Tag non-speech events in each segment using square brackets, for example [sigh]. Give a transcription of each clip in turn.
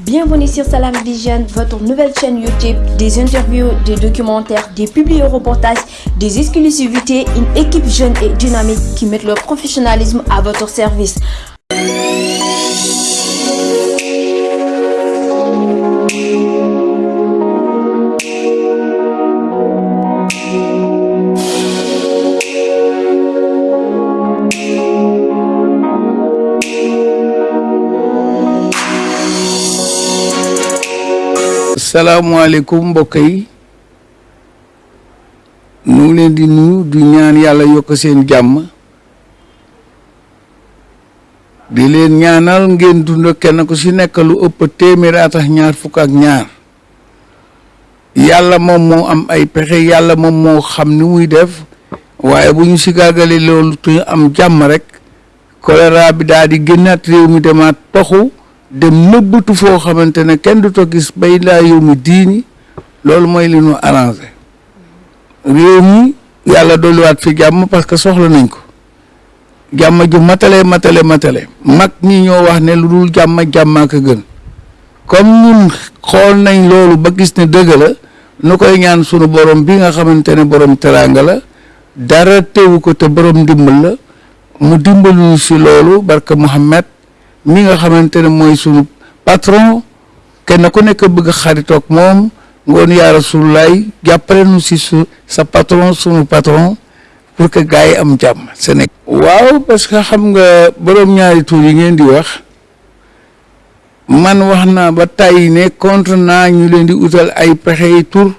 Bienvenue sur Salam Vision, votre nouvelle chaîne YouTube, des interviews, des documentaires, des publi-reportages, des exclusivités, une équipe jeune et dynamique qui met leur professionnalisme à votre service. Salaamaaleykum mbokk yi. Ñu ngi leen di nuyu di ñaan yàlla yokk seen jàmm. Di leen ñaanal ngeen dund kenn ku ci nekk lu ëpp téeméeri at ak ñaar fukk ak ñaar. Yàlla moom moo am ay pexe yàlla moom moo xam ni muy def. Waaye bu ñu si gàggale te am jàmm rek choléra bi daal di génnaat réew mi demaat toxu dem nëbbatu foo xamante ne kenn du gis bay laa yow mi diini loolu mooy li ñu arrangé. Réew mi yàlla dolliwaat fi jàmm parce que soxla nañ ko. Jàmm ju matale matale matale. Mag ñi ñoo wax ne lu dul jàmm jàmmaa gën. Comme ñun xool nañ loolu ba gis ne dëgg la nu koy ñaan sunu borom bi nga xamante ne borom teraanga la. Dara teewu ko te borom ndimbal la. Mu dimbalu si loolu barka Muhammad mi nga xamante ne mooy sunu patron kenn ku nekk bëgg xaritoog moom ngoon yaa rasulullaay jàppale nu su sa patron sunu patron pour que gars yi am jàmm Sénégal waaw parce que xam nga borom ñaari tur yi ngeen di wax man wax naa ba tàyyi ne contre naa ñu leen di utal ay pexe tur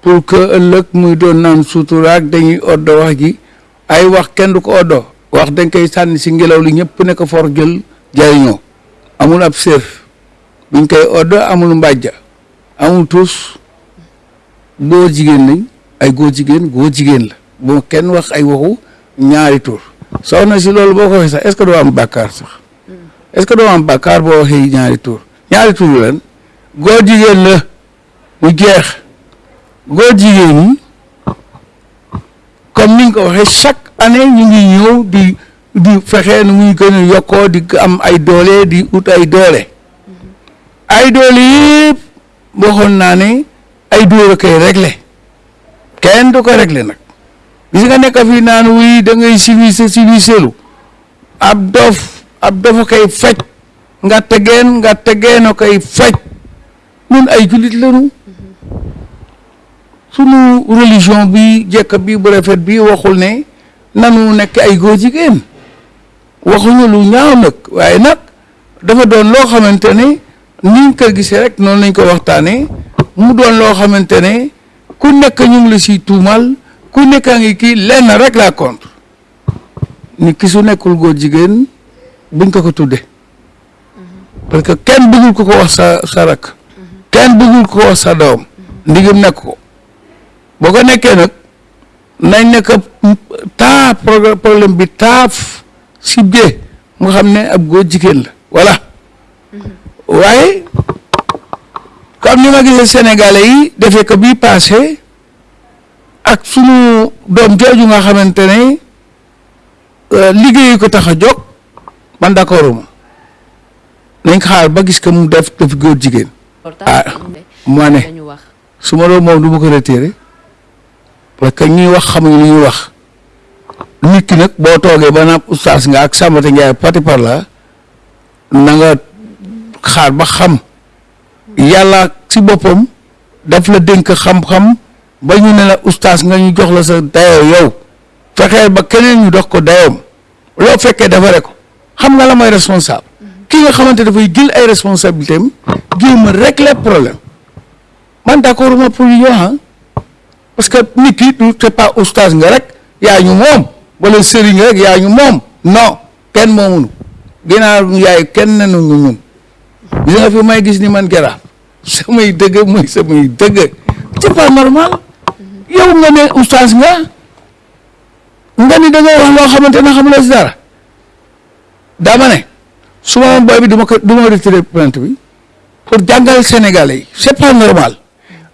pour que ëllëg muy doon naan suturaak dañuy oddo wax ji. Ay wax kenn du ko oddo wax dañ koy sànni si ngelaw li ñëpp ne ko for jël jariñoo amul ab séer buñ koy odd amul mbàjja amul tuus góor jigéen lañ. Ay góor jigéen góor jigéen la. Bu kenn wax ay waxu ñaari tur. Soxna si loolu boo ko waxee sax est-ce que doo am bàkkaar sax? Est-ce que doo am bàkkaar boo waxee ñaari tur? Ñaari tur lan? Góor jigéen la. Mu jeex. Góor jigéen yi comme ni ko waxee chaque année ñu ngi ñëw di di fexe nu muy gën a yokkoo di am ay doole di ut ay doole. Ay doole yëpp waxoon naa ne ay dóor a koy réglé. Kenn du ko réglé nag. Gis nga nekk fii naan wuy da ngay civilisé civilisé lu. Ab dof ab dof a koy faj. Nga tegeen nga tegeen a koy faj. Ñun ay jullit lañu. Sunu religion bi jekk bi bu rafet bi waxul ne nanu nekk ay góor jigéen. Waxuñu lu ñaaw nag waaye nag dafa doon loo xamante ne niñ ko gisee rek noonu lañ ko waxtaanee. Mu doon loo xamante ne ku nekk ñu ngi la siy tuumal ku nekk a ngi kii lenn rek laa contre. Ni ki su nekkul góor jigéen buñ ko ko tudde parce que kenn bëggul ko ko wax sa sa rak kenn bëggul ko wax sa doom. Ndigam nekk ko. Boo ko nekkee nag nañ nekk taa problème bi taaf si bie mu xam ne ab góor jigéen la voilà. Waaye comme ni ma gisee sénégalais yi defee ko bii passé ak sunu doom jooju nga xamante ne liggéeyu ko tax a jóg man ma. Nañ xaar ba gis ko mu def def góor jigéen. Ah ne su ma doon moom du ma ko retiré parce que ñuy wax xamuñ ñuy wax nit ki nag boo toogee ba naam oustaz nga ak Ndiaye pati par la na nga xaar ba xam. Yàlla si boppam daf la dénk xam-xam ba ñu ne la oustaz nga ñu jox la sa dayoo yow. Fexeel ba keneen ñu dox ko dayoom. Loo fekkee defare ko. Xam nga la mooy responsable. Ki nga xamante dafay jël ay responsabilité am jéem a régler man d'accord ma pour ñu parce que nit ki du c'est pas oustaz nga rek yaa ñu moom. wala sëriñ rek yaa ñu moom. non kenn moomunu ginnaaw yaay kenn nanu ñu ñun. gis nga fi may gis ni man garaaf samay dëgg mooy samay dëgg. c'est pas normal. yow nga ne oustaz nga. nga ni da ngay wax loo xamante ne xamuloo si dara. dama ne su ma booy bi du ma ko du ma bi. pour jàngal Sénégalais yi c'est pas normal.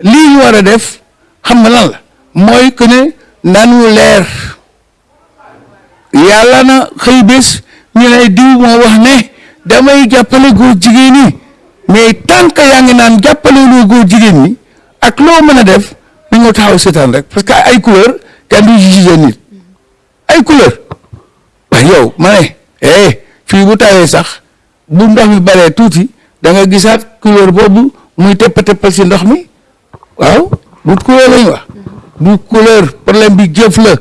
lii ñu war def xam nga lan la. mooy que nanu leer. Yàlla na xëy bés ñu ne diw moo wax ne damay jàppale góor jigéen ñi. Mais tant que yaa ngi naan jàppale loo góor jigéen ñi ak loo mën a def ni nga taxaw seetaan rek. Parce que ay couleur kenn du jugé nit. Ay couleur. Waaye yow ma ne eh fii bu tawee sax bu ndox mi baree tuuti da nga gisaat couleur boobu muy tepp teppal si ndox mi. Waaw bu couleur lañu wax du couleur problème bi jëf la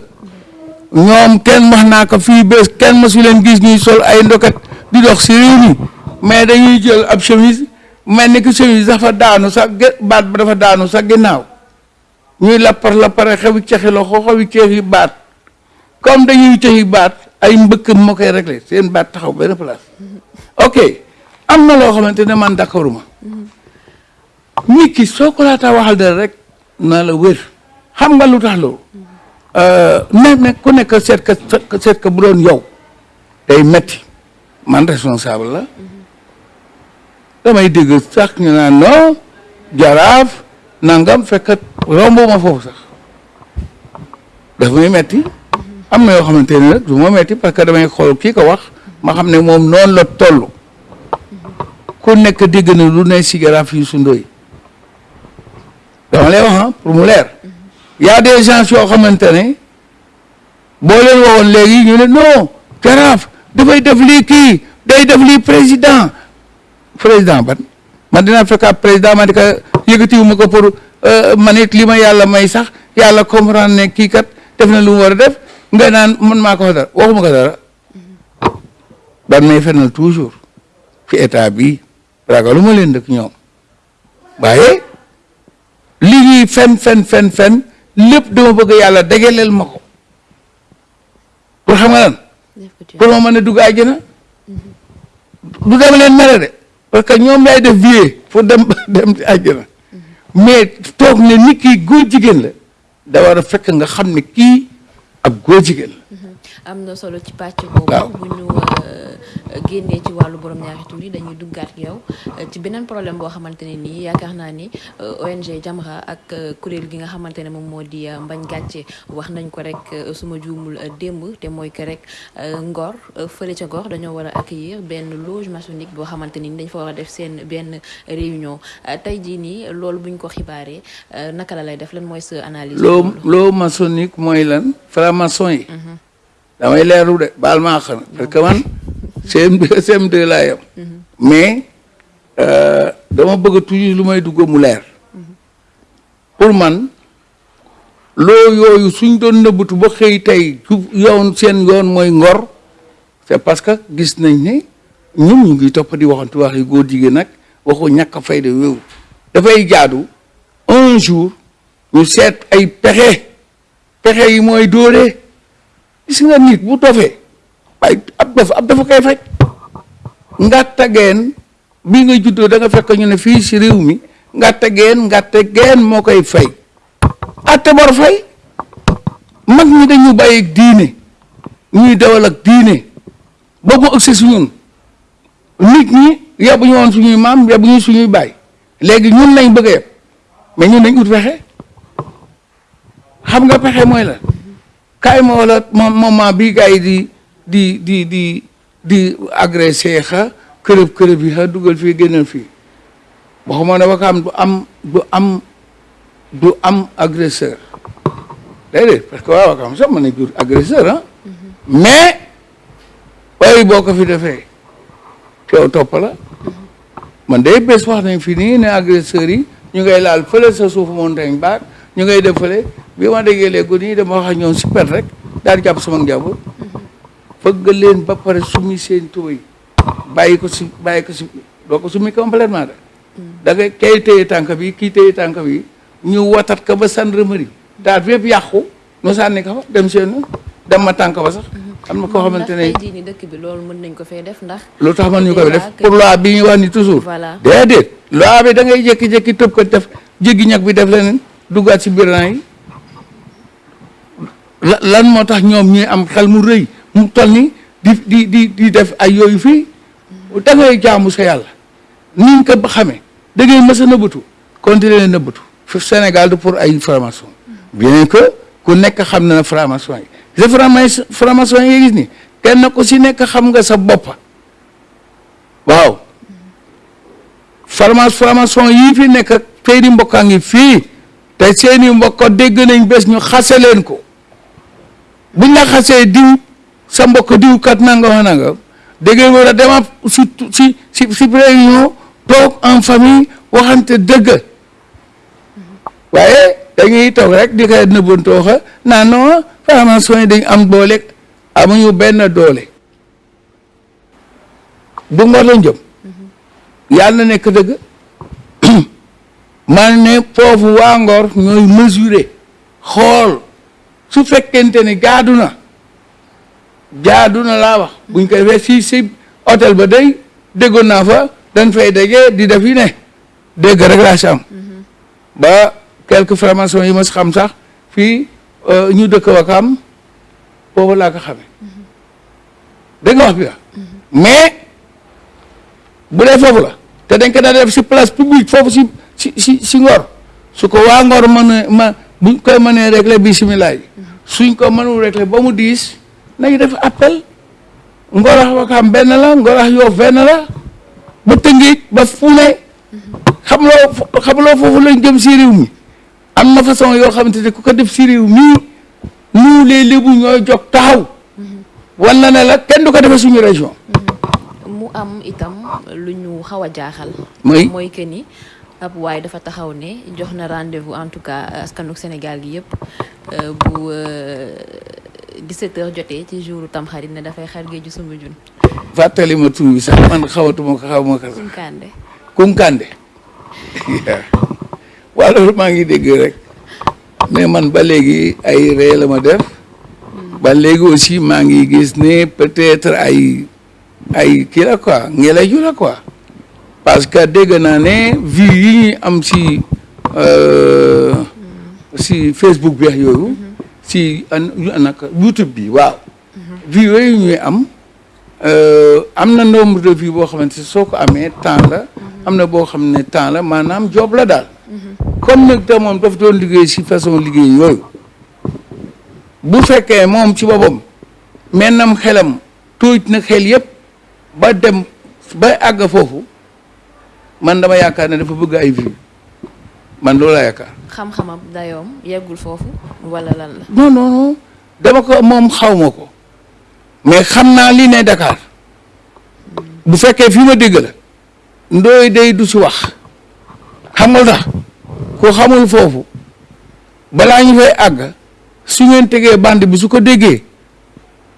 ñoom kenn wax naa ko fii bés kenn mësu leen gis ñuy sol ay ndokat di dox si réew mi mais dañuy jël ab chemise. Mel ni que chemise dafa daanu sax baat ba dafa daanu sax ginnaaw. Ñuy lappar lappare xewi cexi loxo xewi cexi baat. Comme dañuy cexi baat ay mbëkk moo koy réglé seen baat taxaw benn place. Ok am na loo xamante ne man d'accorduma nit ki soo waxal dara rek na la wér xam nga lu tax loolu ne ne ku nekk seet ka seet ka bu doon yow. Day metti. Man responsable la. Damay dégg sax ñu naan non jaraaf nangam fekk romb ma foofu sax. Daf may metti. Am na yoo xamante ne nag du ma metti parce que damay xool kii ko wax ma xam ne moom noonu la toll. Ku nekk na lu ne si jaraaf yi su ndoy dama lay wax ah pour mu leer y a des gens yoo xamante ne boo leen waxoon léegi ñu ne non jaraaf dafay def lii kii day def lii président. Président ban? Man président pour comprendre ne kii kat def na def. Nga naan man maa ko fa dara waxuma ko dara. Ban toujours ci état bi li fen fen fen fen lépp dama bëgg yàlla dagaleel ma ko. Pour xam nga lan? Pour ma mën a dugg àjjana? Du dama leen mere de parce que ñoom lay def vie pour dem [laughs] dem àjjana. Mais toog ne nit kii góor jigéen la da war a fekk nga xam ne kii ab góor jigéen la. Am na solo ci pàcc boobu bu ñu génnee ci wàllu borom ñaari tur yi dañuy duggaat yow ci beneen problème boo xamante ne nii yaakaar naa ni ONG Jamra ak kuréel gi nga xamante ne moom moo di mbañ gàcce wax nañ ko rek suma juumul démb te mooy que rek Ngor fële ca Ngor dañoo war a accueillir benn loge maçonnique boo xamante ni dañ fa war a def seen benn réunion. Tey jii nii loolu buñ ko xibaaree naka la lay def? Lan mooy sa analyse. loo loo maçonnique mooy lan? Franc-maçon yi. Damay leeru de baal parce que man CM2 CM2 laa yem mais dama bëgg toujours lu may dugg mu leer. Pour man loo yooyu suñ doon nëbbatu ba xëy tey yoon seen yoon mooy ngor c'est parce que gis nañ ne ñun ñu ngi topp di waxantu wax yi góor jigéen nag waxu ñàkk a fayda wéewu dafay jaadu un jour ñu seet ay pexe pexe yi mooy dóoree gis nga nit bu dofee waaye ab dof ab dafa koy faj. Ngatta geen bi nga juddoo da nga fekk ñu ne fii si réew mi ngatta geen ngatta geen moo koy fay. Atte bor fay. Mag ñi dañu bàyyi ak diine. Ñuy dawal ak diine. Ba mu ëgsi su ñun. Nit ñi yabu ñu woon suñuy maam yabu ñu suñuy baay. Léegi ñun lañ bëgg yeb mais ñun dañ ut pexe. Xam nga pexe mooy la. Kaay ma wala moment bii gars yi di di di di di agressé xa kërëb kërëb yi xa dugal fii génnal fii. Waxuma ne Wakaam du am du am du am agresseur. Déedéet parce que waa Wakaam sax mën nañ jur agresseur ah. Mais waaye boo ko fi defee coow topp la. Man day bés wax nañ fi nii ne agresseurs yi ñu ngay laal fële sa suufu montagne baat ñu ngay def fële. Bi ma déggee léegi nii dama wax ak ñoom si pet rek daal di jàpp sama njaboot. Fëgg leen ba pare summi seen tubéy bàyyi ko si bàyyi ko si doo ko summi complètement de da ngay kay téye tànk bi kii téye tànk bi ñu watat ko ba gendarmerie daal bi yëpp yàqu nu sànni ko fa dem seen dem ma tànk ba sax am na koo xamante ne tey ni dëkk bi loolu mën nañ ko fee def ndax lu tax man ñu koy def. Pour loi bi ñu wax ni toujours Voilà. déedéet loi bi da ngay jékki-jékki tëb ko def jéggi ñag bi def leneen duggaat si biir yi la- lan moo tax ñoom ñuy am xel mu rëy mu toll ni di di di di def ay yooyu fii da ngay jaamu sa yàlla. Niñ ko ba xamee da ngay mës a nëbbatu continuer nëbbatu. Fi Sénégal pour ay franc-maçon. Bien que ku nekk xam na ne franc-maçon yi franc-maçon gis ni kenn ku si nekk xam nga sa bopp. Waaw. Formation yii fi nekk ak seeni mbokkaa ngi fii te seeni mbokk dégg nañ bés ñu xase leen ko. Buñ la xasee diw sa mbokk diw kat nanga wa nanga dégg nga war a dema si si si si réunion toog en famille waxante dëgg waaye dañuy toog rek di ko nëbbantoo xa naa non formation yi dañ am doole amuñu benn doole du ngor lañ jëm yàlla na nekk dëgg man ne foofu waa Ngor ñooy mesurer xool su fekkente ne jaadu na jaadu na laa wax buñ ko defee si si hôtel ba day déggoon naa fa dañ fay dajee di def yi ne. Dégg rek laa si am. Ba quelques formations yi ma si xam sax fii ñu dëkk Wakam foofu laa ko xamee. Dégg nga wax bi mais bu dee foofu la te dañ ko daan def si place publique foofu si si si si Ngor. Su ko waa Ngor mën ma buñ koy mënee régler bisimilah yi. Suñ ko mënul régler ba mu diis nañ def appel Ngor ak Wakam benn la Ngor ak Yoff benn la ba Tëngéej ba fu ne xam loo xam loo foofu lañ jëm si réew mi. Am na façon yoo xamante ne ku ko def si réew mii nous les Lébu ñooy jog taxaw. Wala ne la kenn du ko defee suñu région. Mu am itam lu ñu xaw a jaaxal. mooy? Mooy que ni ab waaye dafa taxaw ne jox na rendez-vous en tout cas askanu Sénégal gi yëpp bu 17h jotee ci jouru Tamxarit ne dafay xar géeju Soumbédioune. fàttali ma tur bi sax man xawatuma ko xaw ma ko Kunkande. Kunkande. [laughs] Waaw loolu maa ngi dégg rek. Mais man ba léegi ay ree la ma def. Ba léegi aussi maa ngi gis ne peut-être ay ay kii la quoi ngelaju la quoi. Parce que dégg naa ne vues yi ñuy am si si Facebook bi yooyu si an naka YouTube bi waaw. Vues yooyu ñuy am am na nombre de vues boo xamante soo ko amee temps la. Am na boo xam ne temps la maanaam job la daal. Comme nag te moom daf doon liggéey si façon liggéey yooyu. Bu fekkee moom ci boppam mennam xelam tuuj na xel yëpp ba dem ba àgg foofu man dama yaakaar ne dafa bëgg ay vues. Man loolu yaakaar. Xam-xamam dayoom yeggul foofu wala lan la. non non non. Dama ko moom xaw ma ko. Mais xam naa li ne Dakar. Bu fekkee fi ma dégg la ndooy day du si wax. Xam nga tax? Ku xamul foofu balaa ñu fay àgg su ngeen tegee bande bi su ko déggee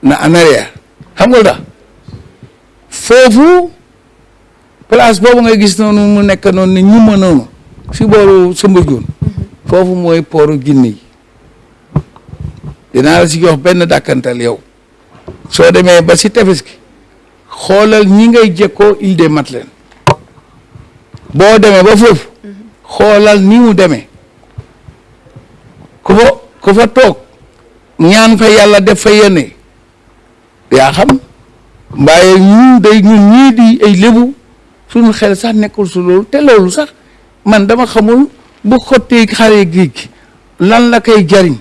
na en arrière. Xam nga tax? Foofu place boobu nga gis noonu mu nekk noonu ni ñu ma noonu si booru Soumbédioune foofu mooy pooru Guinée. Yi dinaa la si jox benn dàkkantal yow. Soo demee ba si tefes gi xoolal ñi ngay jekkoo Île des Madeleines. Boo demee ba foofu xoolal ni mu demee. Ku fa ku fa toog ñaan fa yàlla def fa yéene. Yaa xam mbaaye ñu day ñun ñii di ay lébu suñu xel sax nekkul su loolu te loolu sax man dama xamul bu xottee xare géej gi lan la koy jariñ.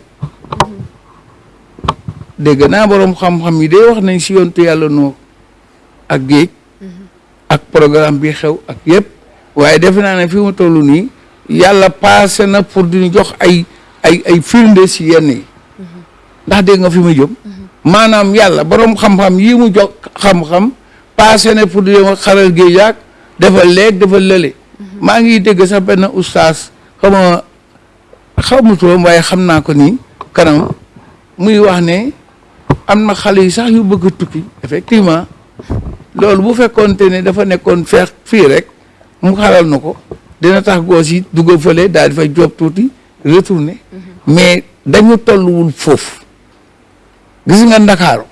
Dégg naa boroom xam-xam yi day wax nañ si yontu yàlla noo ak géej ak programme bi xew ak yëpp waaye defe naa ne fi mu toll nii yàlla passé na pour duñu jox ay ay ay firnde si yenn ndax dégg nga fi mu jëm? Maanaam yàlla boroom xam-xam yi mu jox xam-xam passé na pour duñu xaral géej ak dafa leeg dafa lële maa ngi dégg sax benn ustaas xaw ma xaw ma waaye xam naa ko nii kanam muy wax ne am na xale yi sax yu bëgg tukki effectivement. Loolu bu fekkoonte ne dafa nekkoon feex fii rek mu xaral na ko. Dina tax goos yi dugg fële daal di fay job tuuti retourner. Mais dañu tolluwul foofu. Gis nga ndakaaru?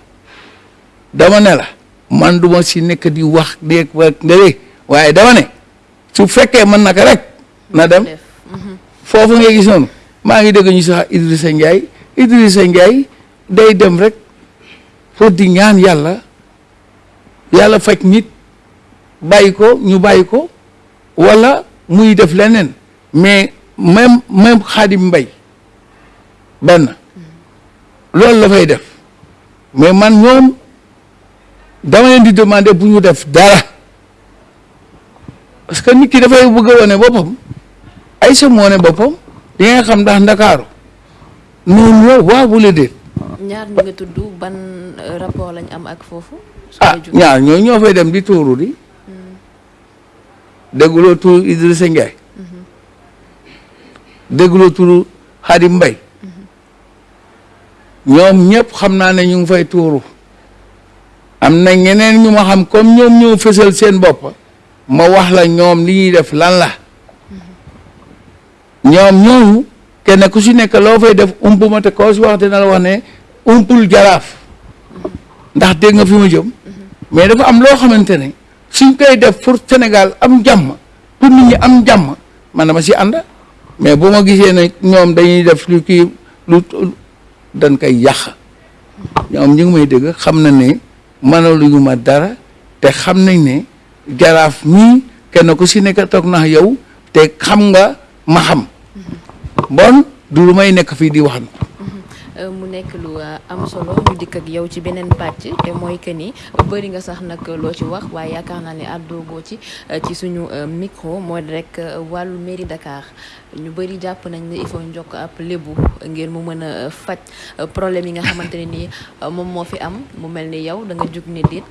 Dama ne la man duma si nekk di wax déeg wa waaye dama ne su fekkee mën naka rek na dem. Foofu ngay gis noonu. Maa ngi dégg ñu sax Idrissa Ndiaye Idrissa Ndiaye day dem rek pour di ñaan yàlla yàlla faj nit bàyyi ko ñu bàyyi ko wala muy def leneen. Mais même même Xaadim Mbay benn loolu la fay def. Mais man ñoom dama leen di demander bu ñu def dara parce que nit ki dafay bëgg a wane boppam. Sa moo ne boppam. Di nga xam ndax ndakaaru. Noonu la waaw bu la déet ñaar ñi nga tudd ban euh, rapport lañ am ak foofu. ah ñaar ñooy ñoo fay dem di tuuru di. Dégguloo turu Idrissa Ndiaye. Dégguloo turu Xadim Mbay ñoom ñëpp xam naa ne ñu ngi fay tuuru. Am na ñeneen ñu ma xam comme ñoom ñoo fësal seen bopp. Ma wax la ñoom li ñuy def lan la ñoom ñooñu kenn ku si nekk loo fay def umpu ma te koo si wax dina la wax ne umpul jaraaf ndax dégg nga fi jëm mais dafa am loo xamante ne suñ koy def pour Sénégal am jàmm pour nit ñi am jàmm man dama si ànd mais bu ma gisee ne ñoom dañuy def lu kii lu dañ koy yàq ñoom ñu may dégg xam na ne ma dara te xam nañ ne jaraaf mii kenn ku si nekk toog na yow te xam nga ma xam bon du may nekk fii di wax mu nekk lu am solo ñu dikk ak yow ci beneen pàcc te mooy que ni. Bëri nga sax nag loo ci wax waaye yaakaar naa ne àddoogoo ci euh, ci suñu euh, micro mooy rek wàllu mairie Dakar. Ñu bëri jàpp nañ ne il faut njokk ab lébu ngir mu mën a problème yi nga xamante ne nii euh, moom moo fi am mu mel ni yow da nga jug ne déet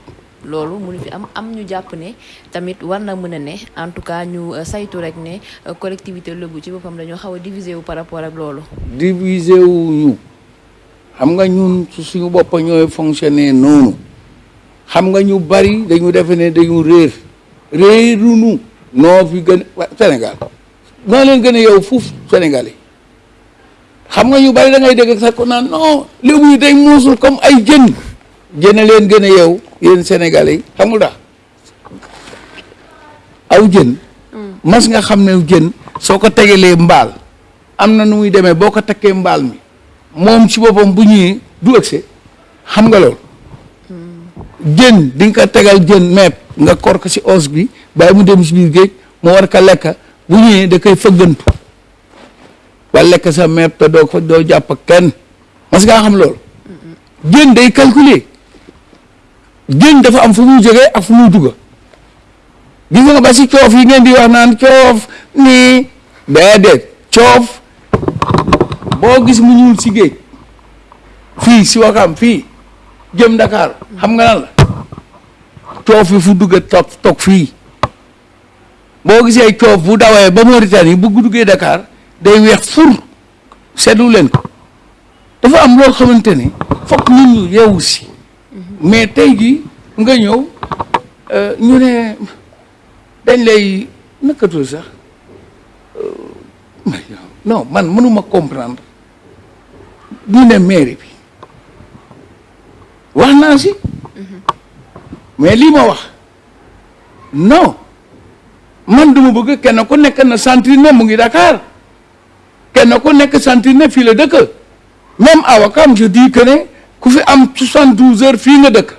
loolu mënu fi am am ñu jàpp ne tamit war na mën a ne en tout cas ñu euh, saytu rek ne euh, collectivité lébu ci boppam dañoo xaw a diviser wu par rapport ak loolu. divisé wu ñu. Xam nga ñun su suñu bopp ñooy fonctionner noonu. Xam nga ñu bari dañu defe ne dañu réer. Réerunu noo fi gën Sénégal. Noo leen gën a yow fuuf Sénégal xam nga ñu bari da ngay dégg sax ko day muusul comme ay jën. Jën leen gën a yow. Yéen Sénégalais yi xamul nga tax? Aw jën. Mas nga xam ne jën soo ko tegalee mbaal am na nu muy demee boo ko takkee mbaal mi moom ci boppam bu ñëwee du ëgse xam nga loolu? Jën di nga ko tegal jën meeb nga kor ko ci os bi bàyyi mu dem si biir géej mu war ko lekk. Bu ñëwee da koy fëggantu. Wala lekk sa meeb te doo ko doo jàpp kenn. Mas ngaa xam loolu? Jën day calculer. Jën dafa am fu muy jógee ak fu muy dugga. Gis nga ba ci coof yi ngeen di wax naan coof nii déedéet coof. Boo gis mu ñuul si géej fii si Wakam fii jëm Dakar xam nga lan la? Coof yi fu dugga toog toog fii. Boo gisee coof bu dawee ba Mauritanie bu duggee Dakar day weex fur seetlu leen ko. Dafa am loo xamante ni fokk nit ñu yeewu si mais tey jii nga ñëw euh, ñu ne dañ lay nakkatul sax euh, non man mënuma comprendre ñu ne mairie bi wax naa si. Mais lii ma wax non man duma bëgg kenn ku nekk na sentir ne mu ngi Dakar kenn ku nekk sentir ne fii la dëkk même à Wakam je dis que ne ku fi am soixante-douze heures fii nga dëkk.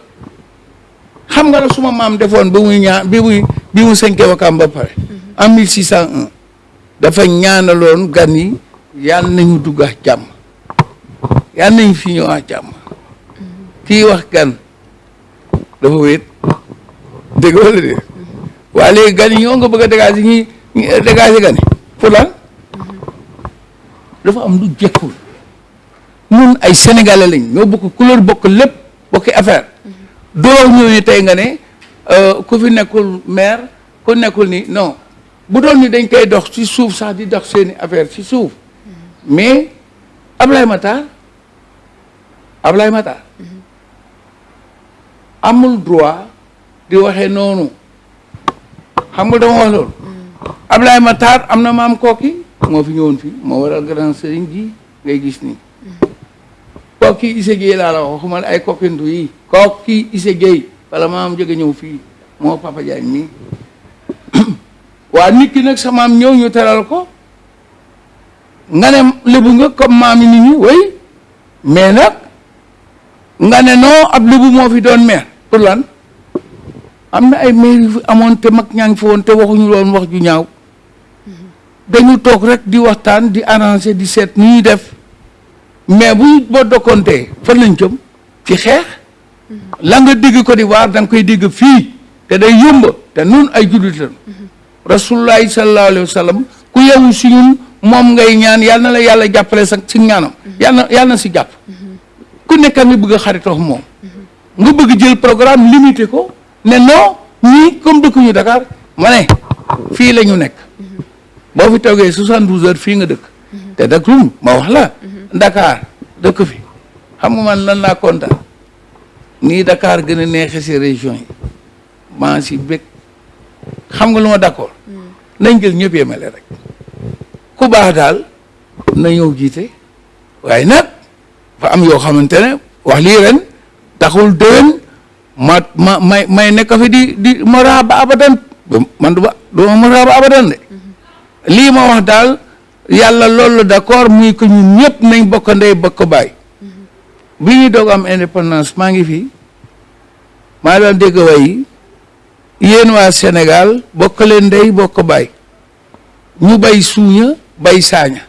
Xam nga la suma maam defoon ba muy ñaan bi muy bi mu sënkee Wakam ba pare. En mille six cent un dafa ñaanaloon gan yi yàlla nañu dugg ak jàmm. Yàlla nañu fi ñëw ak jàmm. Kii wax gan dafa wéet. Dégg wala dé waa léegi gan yi ñoo nga bëgg a dégager ñi ñi dégager gan yi. Pour lan? Dafa am lu jekkul. Ñun ay sénégalais lañ ñoo bokk couleur bokk lépp bokki affaire. Doo ñëw ni tey nga ne euh, ku fi nekkul maire ku nekkul ni non. Bu doon ni dañ koy dox ci suuf sax di dox seeni affaire ci suuf. Mais Ablaye Matar Ablaye Matar amul droit di waxee noonu. Xam nga dama wax loolu. Ablaye Matar am na maam kooki moo fi ñëwoon fii moo waral grand sëriñ ji ngay gis nii. Kooki Issa Gueye laa la wax waxuma la ay kokkintu yi kooki Issa Gueye wala maam jóge ñëw fii moo Papa Diagne nii waa nit ki nag sa maam ñëw ñu teral ko. Nga ne lébu nga comme maam yi nit ñi way mais nag nga ne non ab lébu moo fi doon maire pour lan. Am na ay yu fi amoon te mag ñaa ngi fi woon te waxuñu loon wax ju ñaaw. Dañu toog rek di waxtaan di arranger di seet ni ñuy def mais bu boo dokkontee fan lañ jëm? Ci xeex. La nga dégg Côte d'Ivoire da nga koy dégg fii. Te day yomb. Te nun ay jullit lañu rasulullahi sallallahu alayhi wa sallam ku yewu si ñun moom ngay ñaan yal na la yàlla jàppale sax si ñaanam. Yal na yal na si jàpp. Ku nekk nga bëgg xaritoo moom. Nga bëgg jël programme limité ko ne non ñii comme dëkkuñu Dakar ma ne fii la ñu nekk. Boo fi toogee soixante-douze heures fii nga dëkk. Te dëkkum ma wax la Dakar dëkk fi. Xam nga man lan laa kontaan. Nii Dakar gën a neexe si région yi. Maa si bëgg xam nga lu ma d'accord? Nañ jël ñëpp yemale rek. Ku baax daal na ñëw jiite. Waaye nag fa am yoo xamante ne wax lii ren taxul déwén ma ma may may nekk fi di di mara ba abadan. Man du ba du ma mara ba abadan de. Lii ma wax daal yàlla loolu d'accord muy ko ñun ñëpp nañ bokk ndey, bokk baay. Bi ñuy doog am indépendance, maa ngi fi. Maa doon dégg way yi, yéen waa Sénégal, bokk leen ndey, bokk baay. Ñu bay suuña, bay saaña.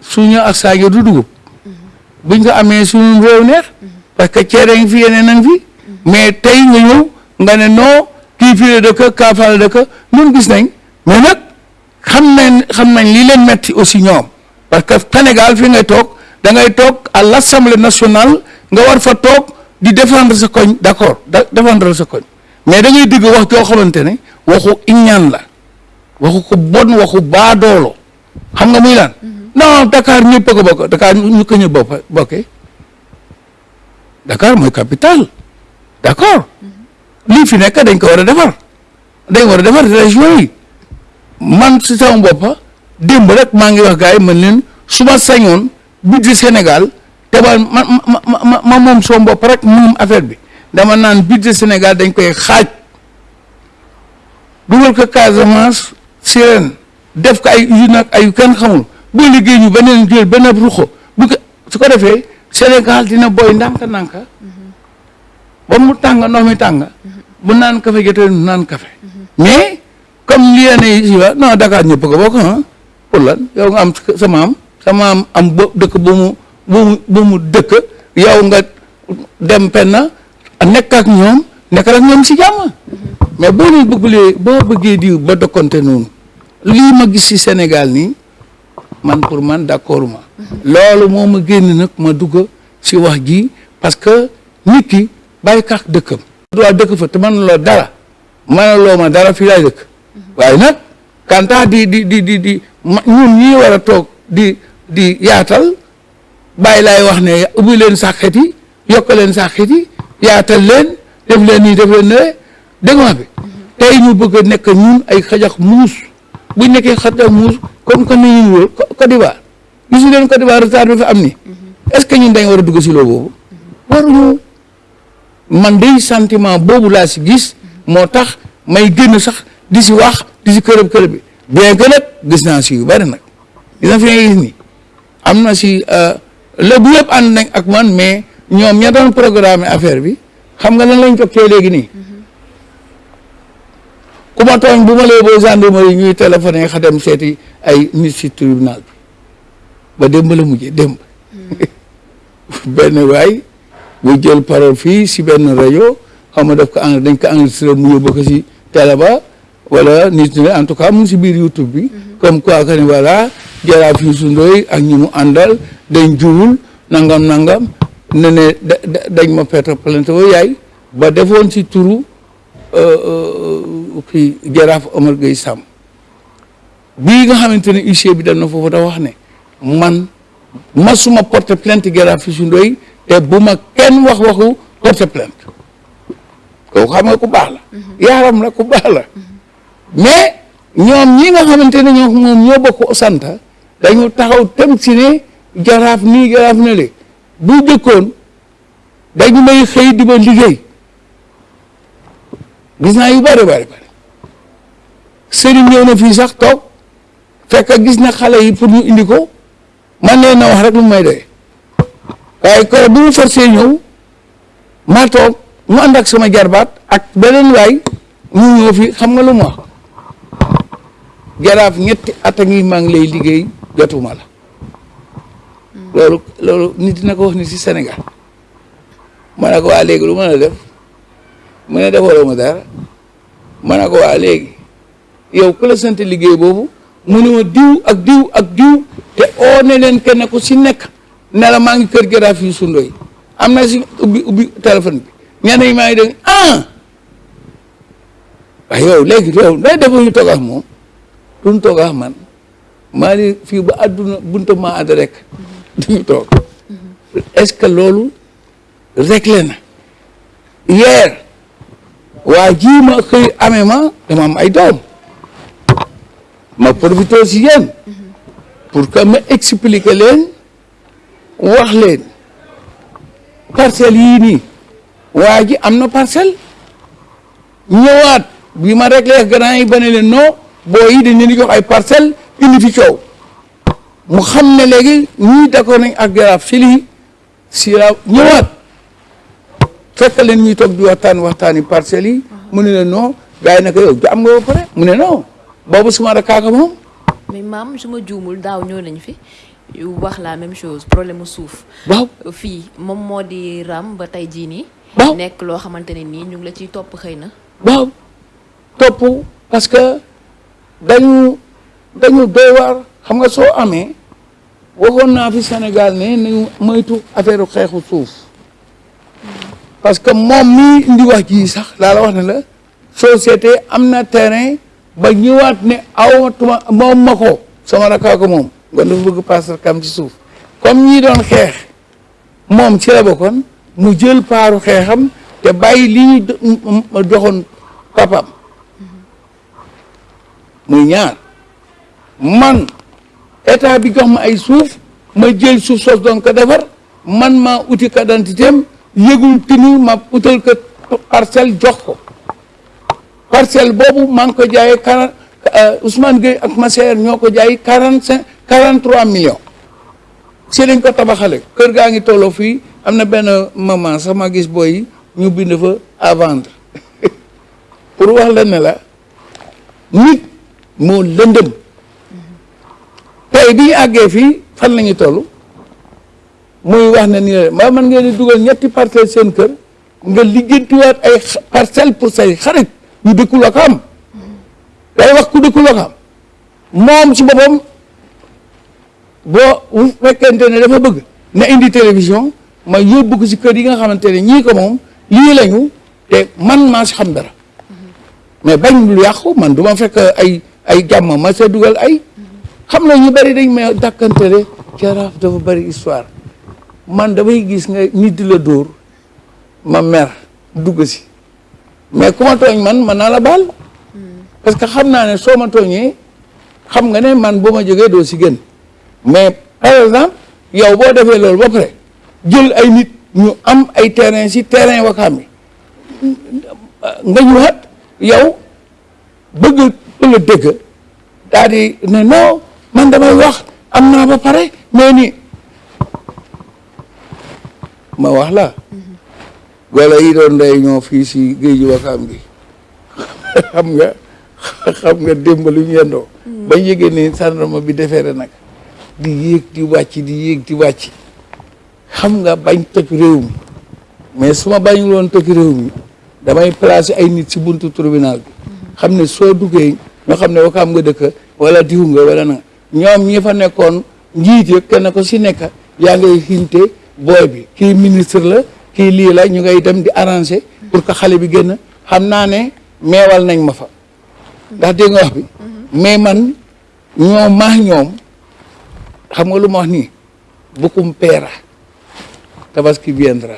Suuña ak saaña du dugub. Buñ ko amee suñu réew neex, parce que ceere ngi fi, yeneen nang fi. Mais tey nga ñëw nga ne non, kii fii la dëkk kaafal la dëkk, ñun gis nañ. Mais nag xam nañ xam nañ li leen metti aussi ñoom. Parce que Sénégal fi ngay toog da ngay toog à l'Assemblée nationale nga war fa toog di défendre sa koñ d'accord da défendre sa koñ. Mais da ngay digg wax joo xamante ne waxu iñaan la waxu ko bon waxu baadoolo. Xam nga muy lan? Non Dakar ñëpp ko bokk Dakar ñu ko ñu bopp bokkee. Dakar mooy capitale d'accord. Lii fi nekk dañ ko war a defar dañ war a defar région yi man si sama boppa démb rek maa ngi wax gars yi man leen su ma sañoon budget Sénégal te ba ma ma ma moom sama bopp rek moom affaire bi. dama naan budget Sénégal dañ koy xaaj. dugal ko Casamance Sirène def ko ay usine ak ay kenn xamul. boo liggéey ñu beneen jël beneen ruxo bu ko su ko defee Sénégal dina boy ndànk-ndànk. Ba mu tàng ndox mi tàng. Bu naan kafe jotee naan kafe mais comme li ne si wa non Dakar ñëpp ko lan yow nga am sa maam sa maam am ba dëkk bu mu bu mu dëkk yow nga dem penn nekk ak ñoom nekk ak ñoom si jàmm mais leen bëggulee boo bëggee di ba si Sénégal nii man pour man d'accord ma loolu moo ma génn nag ma dugg si wax ji parce que nit ki kaak dëkkam waa dëkk fa te man loo dara man loo ma dara fii laay dëkk waaye nag kanta di di di di di ñun ñii war a toog di di yaatal bàyyi laay wax ne ubbi leen sàkket yi yokk leen sàkket yi yaatal leen def leen nii def leen ne dégg nga bi? Tey ñu bëgg a nekk ñun ay xajax muus. Bu nekkee xajax muus comme que ni ñu wër Côte d'Ivoire. Gisu leen Côte d'Ivoire retard bi fa am ni. Est-ce que ñun dañ war a dugg si loo boobu? Waruñu. Man day sentiment boobu laa si gis. Moo tax may génn sax di si wax di si kërëb kërëb bi. Bien que nag gis naa si yu bari nag. Gis na fi ngay gis ni am na si lébu yëpp ànd nañ ak man mais ñoom ña doon programme affaire bi xam nga lan lañ jokkee léegi nii. Ku ma tooñ bu ma boo gendarmerie ñuy téléphoné xa dem seeti ay nit si tribunal bi. Ba démb la mujjee démb. [laughs] Benn waay bu jël parole fii si benn rajo xam nga daf ko en dañ ko enregistré mu yóbbu ko si télé ba wala nit ñi en tout cas mu si biir YouTube bi. Comme quoi que ne voilà jaraaf Youssou Ndoye ak ñi mu àndal dañ juwul nangam nangam ne ne dañ ma perte plainte wa yaay. Ba defoon si turu kii jaraaf Omar Gueye Sam. Bii nga xamante ne huissier bi dem na foofu da wax ne man masuma porte plainte jaraaf Youssou Ndoye te bu ma kenn wax waxu porte plainte. Kooku xam nga ku baax la. Yaaram la ku baax la mais ñoom ñi nga xamante ne ñoo moom ñoo bokk sant dañu taxaw tem si ne jaraaf nii jaraaf na le bu jëkkoon dañu may xëy di ma liggéey. Gis naa yu bari bari bari. Sëriñ ñëw na fii sax toog fekk gis na xale yi pour ñu indi ko. Man leen na wax rek lu may doy. Waaye koro bu mu forcé ñëw maa toog mu ànd ak sama jarbaat ak beneen waay ñu ñëw fi xam nga lu mu wax jaraaf ñetti at ngi maa ngi lay liggéey jotuma la. Loolu loolu nit dina ko wax ni si Sénégal. Ma ne waa léegi lu mën a def? Mu ne defaloo ma dara. Ma ne ko waa léegi yow ku la sant liggéey boobu mu ne ma diw ak diw ak diw te oo ne leen kenn ku si nekk ne maa ngi kër jaraaf yu sundoy am na si ubbi ubbi téléphone bi. Ñenn yi maa ngi dégg ah! Yow léegi yow day def ñu toog ak moom? Duñ toog ak man maa ni fii ba àdduna bunta maa àdd rek duñu toog. Est-ce que loolu réglé na? Yeer waa ji ma xëy amee ma dama am ay doom. Ma profité si yéen pour que ma expliquer leen wax leen. Parcelles yii nii waa ji am na parcelle. Ñëwaat bi ma réglé grand yi ba ne leen non boo yi dañ leen di jox ay parcelle indi fi coow. Mu xam ne léegi ñii d'accord nañ ak jaraaf si lii si la ñëwaat. Fekk leen ñuy toog di waxtaan waxtaani parcelles yi. Mu ne leen non gars yi naka yow am nga ba pare? Mu ne non boobu suma rakaaka moom. Mais maam su ma juumul daaw ñëw nañ fi. Yu wax la même chose problème mu suuf. Waaw. Fii moom moo di ram ba tey jii nii. Waaw. Nekk loo xamante ne nii ñu ngi la ciy topp xëy na. Waaw. Topp parce que dañu dañu doy waar. Xam nga soo amee waxoon naa fi Sénégal ne nañu moytu affaire xeexu suuf. Parce que moom mii indi wax ji sax laa la wax ne la société am na terrain ba ñëwaat ne awatuma moom ma ko sama rakkaa moom. Nga dafa bëgg passer kam ci suuf. Comme ñii doon xeex moom ci la bokkoon mu jël paaru xeexam te bàyyi li ñu do- m- m- joxoon papam. Muy ñaar man état bi jox ma ay suuf ma jël suuf sos doon ko defar man maa uti ka identitéem yëgul tini ma utal ko parcelle jox ko. Parcelle boobu maa ngi ko jaayee quarante Ousmane Gueye ak Massaer ñoo ko jaay quarante cinq quarante trois millions. Si lañ ko tabaxale kër gaa ngi tolloo fii am na benn maman sax ma gis booy yi ñu bind fa à vendre. [laughs] Pour wax la ne la nit moo lëndëm tey bi ñu àggee fii fan la ñu toll muy wax ne nii la maa man ngeen di dugal ñetti parcelle seen kër nga lijjantiwaat ay parcelle pour say xarit yu dëkkul ak am day wax ku dëkkul ak am moom si boppam boo bu fekkente ne dafa bëgg na indi télévision ma yóbbu ko si kër yi nga xamante ne ñii ko moom lii lañu te man maa si xam dara mais bañ lu yàqu man du ma fekk ay ay jàmm ma sa dugal ay xam na ñu bari dañ may dàkkantele jaraaf dafa bari histoire. Man damay gis nga nit di la dóor ma mer dugg si. Mais ku ma man man naa la baal. Parce que xam naa ne soo ma tooñee xam nga ne man boo ma doo si gën. Mais par exemple yow boo defee loolu ba pare jël ay nit ñu am ay terrain si terrain Wakaam bi nga ñëwaat yow bëgg bëgg a dëgg daal di ne non man damay wax am naa ba pare mais ni ma wax la. Wala yi doon day ñoo fii si géeju Wakaam gi. Xam nga xam nga démb lu ñu yendoo. Bañ yëgee ni sandarma bi defeere nag. Di yéeg di wàcc di yéeg di wàcc. Xam nga bañ toj réew mi. Mais su ma bañul woon toj réew mi damay placer ay nit si buntu tribunal bi. Xam ne soo duggee ñoo xam ne Wakaam nga dëkk wala diw nga wala na. ñoom ñi fa nekkoon njiit yi kenn ko si nekk yaa ngay hinte booy bi. kii ministre la kii lii la ñu ngay dem di arranger pour que xale bi génn. xam naa ne meewal nañ ma fa. ndax dégg nga wax bi? mais man ñoom maax ñoom xam nga lu ma wax nii? Bukum peera. Tabaski viendra.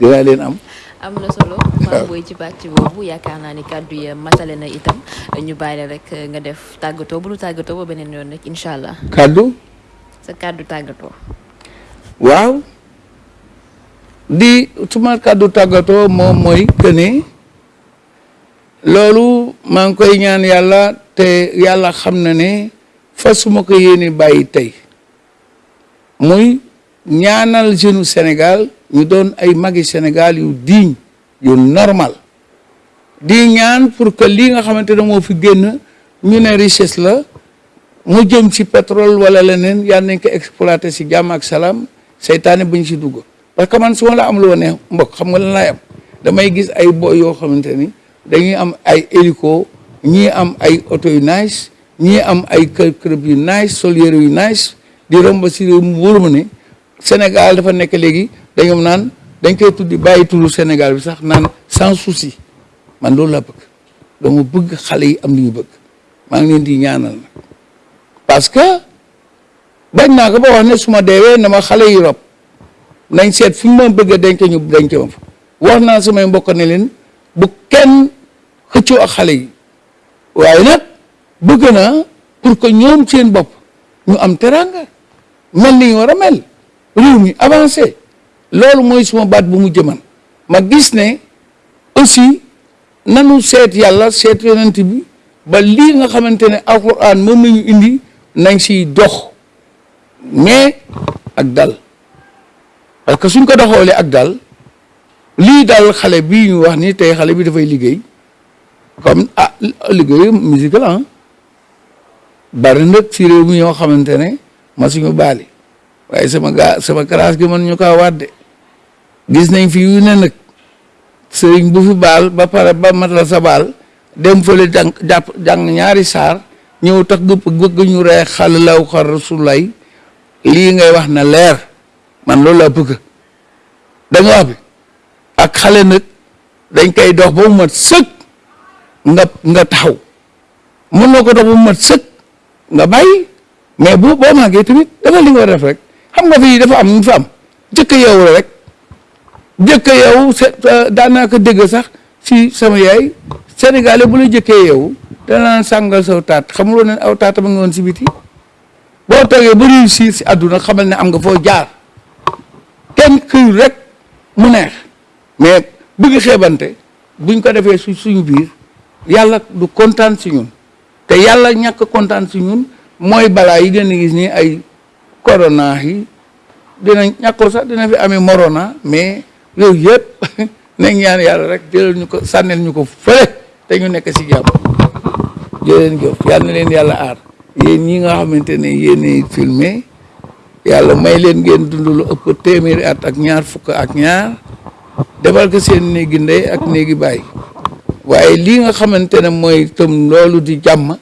Dinaa leen am. Am na solo maam booy ci pàcc boobu yaakaar naa ni kàddu yi matale na itam ñu bàyyi rek nga def tàggatoo bu nu tàggatoo ba beneen yoon rek incha allah kàddu sa kàddu tàggatoo waaw di suma kàddu tàggatoo moom mooy que ne loolu maa ngi koy ñaan yàlla te yàlla xam na ne fa suma ko yéene bàyyi tey muy ñaanal jeune Sénégal ñu doon ay magi Sénégal yu digne yu normal. Di ñaan pour que lii nga xamante ne moo fi génn ñu ne richesse la mu jëm ci pétrole wala leneen yal nañ ko exploité si jàmm ak salaam seytaane buñ si dugg. Parce que man su la am loo ne mbokk xam nga lan laay am? Damay gis ay boy yoo xamante ni dañuy am ay hélico ñii am ay oto yu nice ñii am ay kër yu nice sol yére yu nice di romb ma ne Sénégal dafa nekk léegi dañoo naan dañ koy tuddi bàyyi turu Sénégal bi sax naan sans souci. Man loolu laa bëgg. Dama bëgg xale yi am li ñu bëgg. Maa ngi leen di ñaanal parce que bañ naa ko ba wax ne su ma deewee na ma xale yi rob. Nañ seet fi ma bëgg a denc ñu denc ma fa. Wax naa samay mbokk ne leen bu kenn xëccoo ak xale yi. Waaye nag bëgg naa pour que ñoom seen bopp ñu am teranga mel ni mel réew avancé. Loolu mooy suma baat bu mu jëman ma gis ne aussi nanu seet yàlla seet yonent bi ba lii nga ne alquran moom nañu indi nañ siy dox. Mais ak dal. Parce que suñ ko doxoolee ak dal lii dal xale bii ñu wax ni tey xale bi dafay liggéey. Comme ah liggéey musique la ah. Si réew mi ñoo xamante ne ma suñu waaye sama gaa sama classe gi man ñu wadde gis nañ fi yu ne nag sëriñ bu fi baal ba pare ba matal sa baal dem fële jàng jàpp jàng ñaari saar ñëw tax gëpp bëgg ñu ree xal law xar rasulay lii ngay wax na leer man loolu bëgg da nga wax bi ak xale nag dañ koy dox ba mu mat sëkk nga nga taxaw mën na ko dox ba mu mat nga bàyyi mais bu tamit li nga rek xam nga fii dafa am fa am jëkk yow rek jëkk yow daanaka dégg sax si sama yaay sénégalais bu la jëkkee yow danaan sàngal saw taat xamuloo ne aw taata ba nga woon si biti boo toogee ba réussir si àdduna xamal ne am nga foo jaar kenn këyul rek mu neex mais bëgg xeebante buñ ko defee su suñu biir yàlla du kontaan si ñun te yàlla ñàkk kontaan si ñun mooy balaa yi gën a gis ni ay corona yi dina ñàkkul sax dina fi amee morona mais yooyu yëpp [laughs] nañ ñaan yàlla rek jëlal ñu ko sànnel ñu te ñu nekk si jàmm. Jëleen jëf yàlla na leen yàlla aar. Yéen ñi nga xamante filmé yàlla may leen ngeen dund lu ëpp téeméeri at ak ñaar fukk ak ñaar defal ko seen néegi ndey ak néegi baay. Waaye lii nga xamante ne mooy tam loolu di jàmm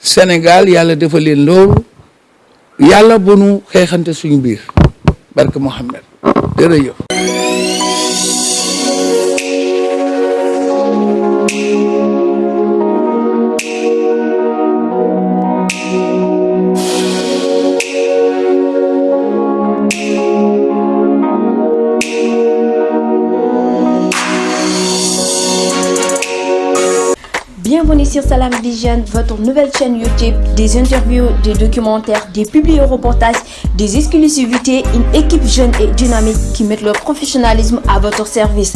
Sénégal yàlla defal leen loolu yàlla bu nu xeexante suñu biir. Barke Mohammed jërëjëf sur Salam Vision, votre nouvelle chaîne YouTube, des interviews, des documentaires, des publi-reportages, des exclusivités, une équipe jeune et dynamique qui met leur professionnalisme à votre service.